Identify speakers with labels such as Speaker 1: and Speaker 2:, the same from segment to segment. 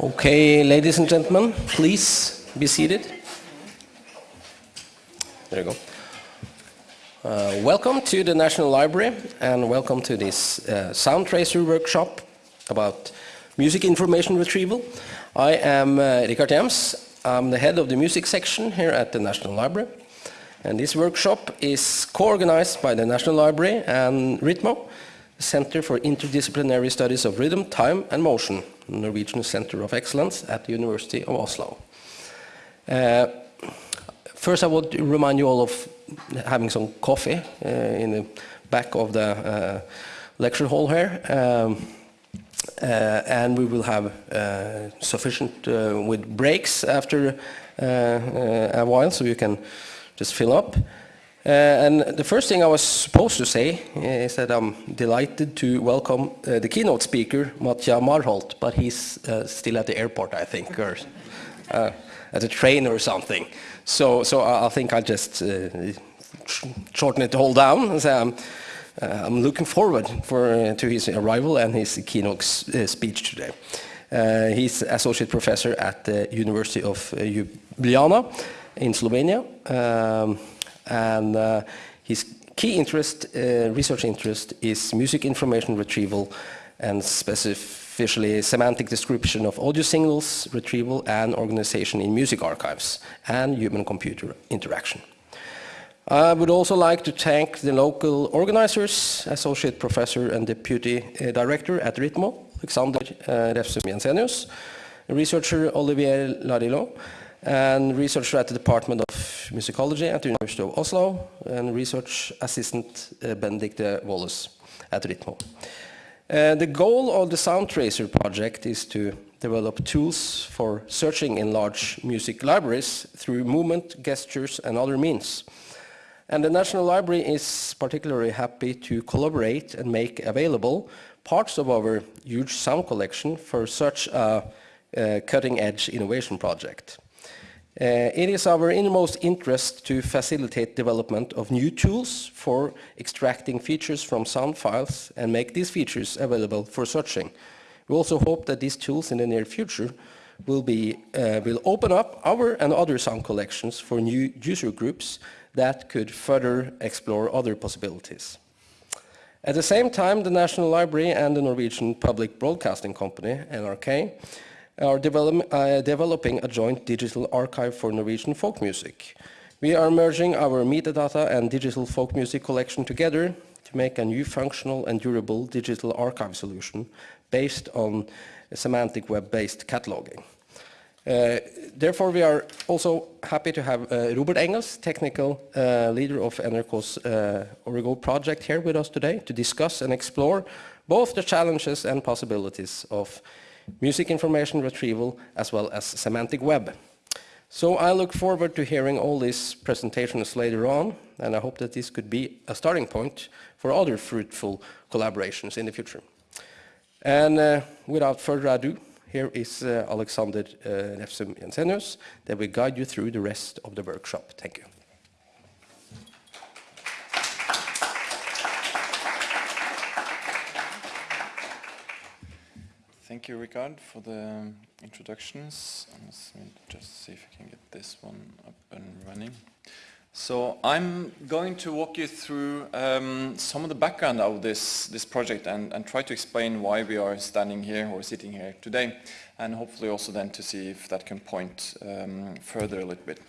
Speaker 1: Okay, ladies and gentlemen, please be seated. There you go. Uh, welcome to the National Library and welcome to this uh, Sound Tracer workshop about music information retrieval. I am uh, Richard. I'm the head of the music section here at the National Library. And this workshop is co-organized by the National Library and RITMO, Center for Interdisciplinary Studies of Rhythm, Time and Motion, Norwegian Center of Excellence at the University of Oslo. Uh, first I would remind you all of having some coffee uh, in the back of the uh, lecture hall here. Um, uh, and we will have uh, sufficient uh, with breaks after a while so you can just fill up. Uh, and the first thing I was supposed to say is that I'm delighted to welcome uh, the keynote speaker, Matija Marolt, but he's uh, still at the airport, I think, or uh, at a train or something. So, so I, think I'll just uh, shorten it all down. So I'm, uh, I'm looking forward for, to his arrival and his keynote speech today. he's associate professor at the University of Ljubljana in Slovenia. Um, and uh, his key interest, uh, research interest, is music information retrieval and specifically semantic description of audio signals, retrieval and organization in music archives and human-computer interaction. I would also like to thank the local organizers, Associate Professor and Deputy uh, Director at RITMO, Alexander uh, Refsum Jensenius, researcher Olivier Lartillot, and researcher at the Department of Musicology at the University of Oslo, and research assistant uh, Benedicte Wallace at RITMO. Uh, the goal of the Sound Tracer project is to develop tools for searching in large music libraries through movement, gestures and other means. And the National Library is particularly happy to collaborate and make available parts of our huge sound collection for such a, a cutting-edge innovation project. Uh, it is our innermost interest to facilitate development of new tools for extracting features from sound files and make these features available for searching. We also hope that these tools in the near future will, be, uh, will open up our and other sound collections for new user groups that could further explore other possibilities. At the same time, the National Library and the Norwegian Public Broadcasting Company, NRK, are develop, uh, developing a joint digital archive for Norwegian folk music. We are merging our metadata and digital folk music collection together to make a new functional and durable digital archive solution based on semantic web-based cataloging. Uh, therefore, we are also happy to have uh, Robert Engels, technical uh, leader of NRK's uh, Origo project here with us today to discuss and explore both the challenges and possibilities of music information retrieval, as well as semantic web. So I look forward to hearing all these presentations later on, and I hope that this could be a starting point for other fruitful collaborations in the future. And uh, without further ado, here is uh, Alexander uh, Refsum Jensenius that will guide you through the rest of the workshop. Thank you.
Speaker 2: Thank you, Ricard, for the introductions. Let's just see if I can get this one up and running. So I'm going to walk you through um, some of the background of this, this project and, and try to explain why we are standing here or sitting here today and hopefully also then to see if that can point um, further a little bit.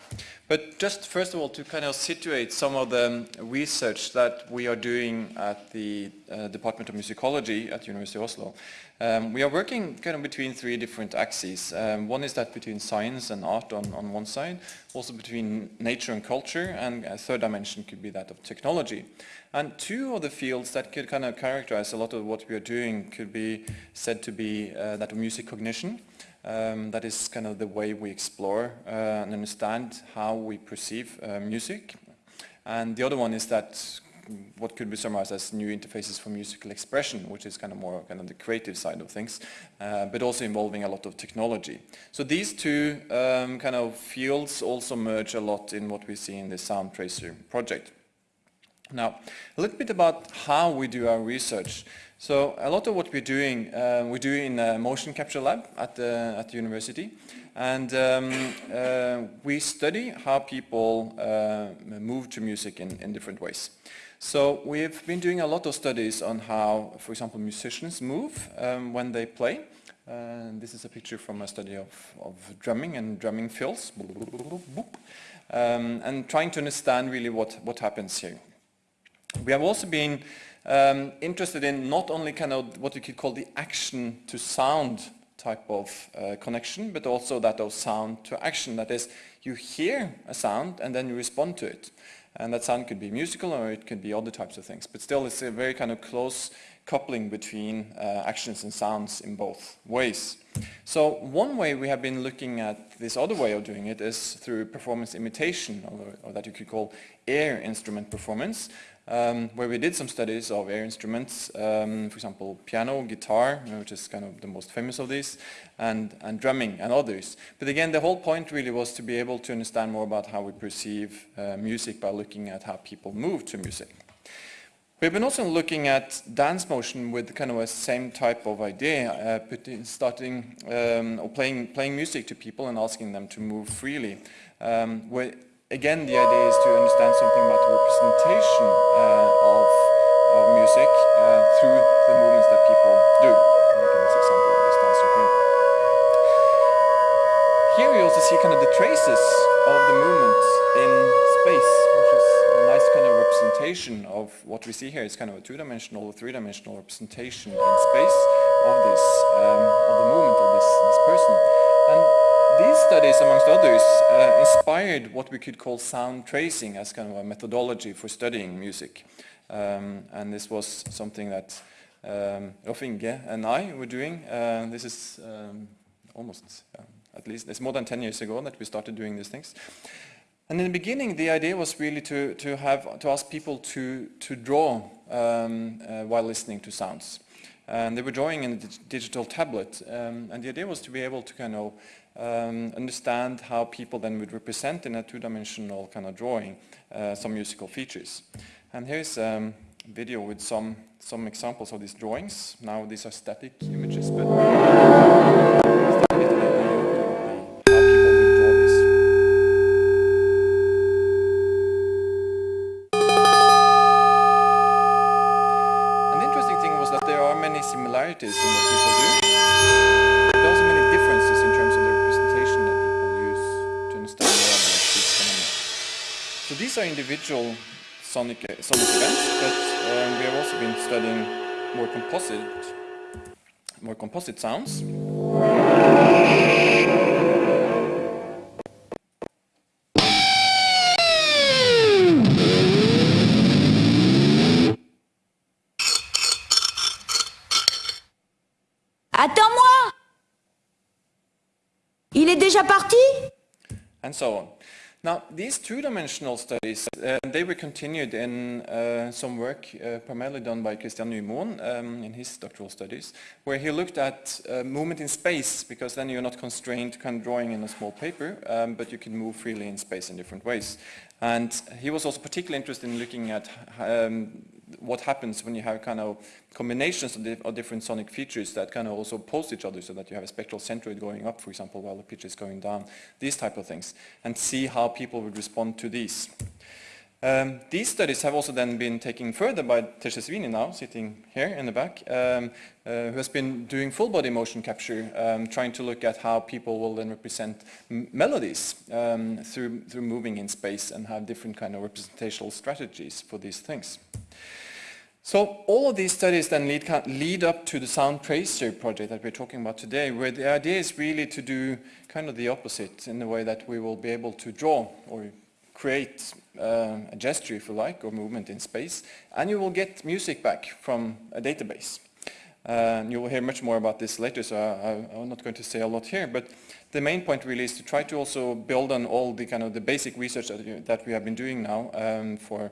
Speaker 2: But just first of all to kind of situate some of the research that we are doing at the uh, Department of Musicology at University of Oslo um, we are working kind of between three different axes. Um, one is that between science and art on, on one side, also between nature and culture, and a third dimension could be that of technology. And two of the fields that could kind of characterize a lot of what we are doing could be said to be uh, that of music cognition. Um, that is kind of the way we explore uh, and understand how we perceive uh, music. And the other one is that what could be summarized as new interfaces for musical expression, which is kind of more kind of the creative side of things, uh, but also involving a lot of technology. So these two um, kind of fields also merge a lot in what we see in the Sound Tracer project. Now, a little bit about how we do our research. So a lot of what we're doing, uh, we do in a motion capture lab at the, at the university. And um, uh, we study how people uh, move to music in, in different ways. So we've been doing a lot of studies on how, for example, musicians move um, when they play. This is a picture from a study of, of drumming and drumming fills. Um, and trying to understand really what, what happens here. We have also been um, interested in not only kind of what you could call the action to sound type of uh, connection, but also that of sound to action. That is, you hear a sound and then you respond to it. And that sound could be musical or it could be other types of things. But still, it's a very kind of close coupling between uh, actions and sounds in both ways. So one way we have been looking at this other way of doing it is through performance imitation, or, or that you could call air instrument performance, um, where we did some studies of air instruments, um, for example, piano, guitar, which is kind of the most famous of these, and, and drumming and others. But again, the whole point really was to be able to understand more about how we perceive uh, music by looking at how people move to music. We've been also looking at dance motion with kind of a same type of idea, uh, starting um, or playing, playing music to people and asking them to move freely. Um, where, again, the idea is to understand something about the representation uh, of, of music uh, through the movements that people do. this example of this dancer here. Here we also see kind of the traces of the movement in space, which is a nice kind of representation of what we see here. It's kind of a two-dimensional or three-dimensional representation in space of this, um, of the movement of this, this person. And these studies, amongst others, uh, inspired what we could call sound tracing as kind of a methodology for studying music. Um, and this was something that um, and I were doing. Uh, this is um, almost, um, at least, it's more than 10 years ago that we started doing these things. And in the beginning, the idea was really to, to, have, to ask people to, to draw um, uh, while listening to sounds. And they were drawing in a digital tablet. Um, and the idea was to be able to kind of um, understand how people then would represent in a two-dimensional kind of drawing uh, some musical features. And here's um, a video with some, some examples of these drawings. Now these are static images, but how people would draw this. And the interesting thing was that there are many similarities in what people do. These are individual sonic, sonic events, but um, we have also been studying more composite, more composite sounds.
Speaker 3: déjà parti?
Speaker 2: And so on. Now, these two-dimensional studies, uh, they were continued in uh, some work uh, primarily done by Kristian Nymoen um, in his doctoral studies, where he looked at uh, movement in space, because then you're not constrained to kind of drawing in a small paper, um, but you can move freely in space in different ways. And he was also particularly interested in looking at um, what happens when you have kind of combinations of, di of, different sonic features that kind of also oppose each other so that you have a spectral centroid going up, for example, while the pitch is going down, these type of things, and see how people would respond to these. Um, these studies have also then been taken further by Tejas now, sitting here in the back, um, uh, who has been doing full body motion capture, um, trying to look at how people will then represent melodies um, through, through moving in space and have different kind of representational strategies for these things. So all of these studies then lead, lead up to the Sound Tracer project that we're talking about today, where the idea is really to do kind of the opposite in the way that we will be able to draw or create uh, a gesture, if you like, or movement in space, and you will get music back from a database. Uh, you will hear much more about this later, so I, am not going to say a lot here, but the main point really is to try to also build on all the kind of the basic research that, you, that we have been doing now um, for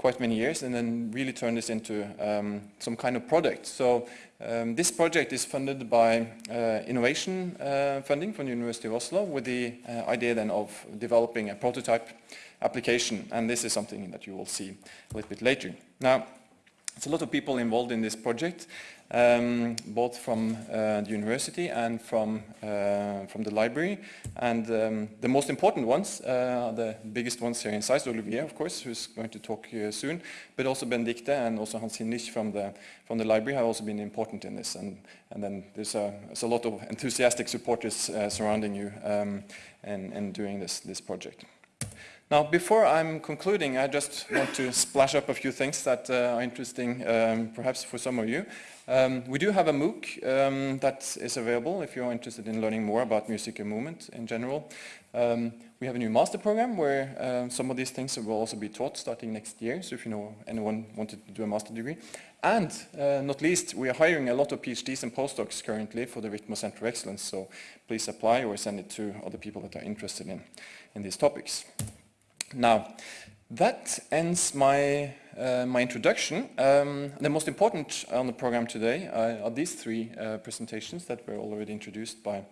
Speaker 2: quite many years and then really turn this into um, some kind of product. So um, this project is funded by uh, innovation uh, funding from the University of Oslo with the uh, idea then of developing a prototype application and this is something that you will see a little bit later. Now It's a lot of people involved in this project, um, both from uh, the university and from, uh, from the library. And um, the most important ones, uh, the biggest ones here inside, Olivier, of course, who's going to talk soon, but also Benedicte and also Hans Hinrich from the, from the library have also been important in this. And, and then there's a, there's a lot of enthusiastic supporters uh, surrounding you um, and, and doing this, this project. Now, before I'm concluding, I just want to splash up a few things that uh, are interesting, um, perhaps for some of you. Um, we do have a MOOC um, that is available if you're interested in learning more about music and movement in general. Um, we have a new master program where uh, some of these things will also be taught starting next year, so if you know anyone wanted to do a master degree. And uh, not least, we are hiring a lot of PhDs and postdocs currently for the Ritmo Center of Excellence, so please apply or send it to other people that are interested in, in these topics. Now, that ends my, uh, my introduction. Um, the most important on the program today uh, are these three uh, presentations that were already introduced by,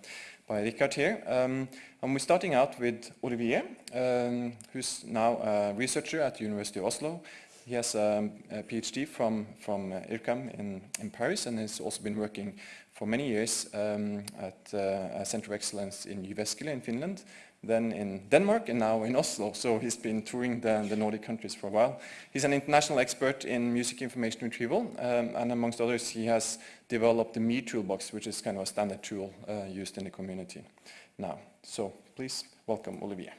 Speaker 2: by Richard here. Um, and we're starting out with Olivier, um, who's now a researcher at the University of Oslo. He has um, a PhD from, from uh, IRCAM in, in Paris and has also been working for many years um, at uh, a Center of Excellence in Jyväskylä in Finland then in Denmark and now in Oslo. So he's been touring the, the Nordic countries for a while. He's an international expert in music information retrieval, um, and amongst others, he has developed the MIRtoolbox, which is kind of a standard tool uh, used in the community now. So please welcome Olivier.